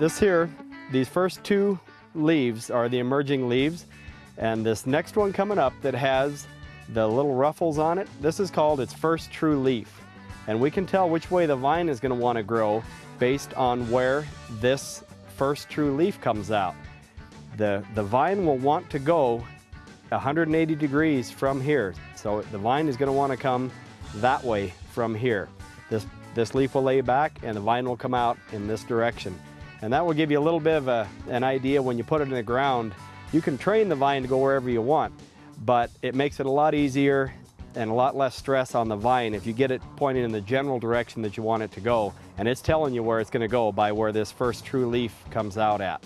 This here, these first two leaves are the emerging leaves, and this next one coming up that has the little ruffles on it, this is called its first true leaf. And we can tell which way the vine is going to want to grow based on where this first true leaf comes out. The, the vine will want to go 180 degrees from here. So the vine is going to want to come that way from here. This, this leaf will lay back and the vine will come out in this direction. And that will give you a little bit of a, an idea when you put it in the ground. You can train the vine to go wherever you want, but it makes it a lot easier and a lot less stress on the vine if you get it pointing in the general direction that you want it to go. And it's telling you where it's going to go by where this first true leaf comes out at.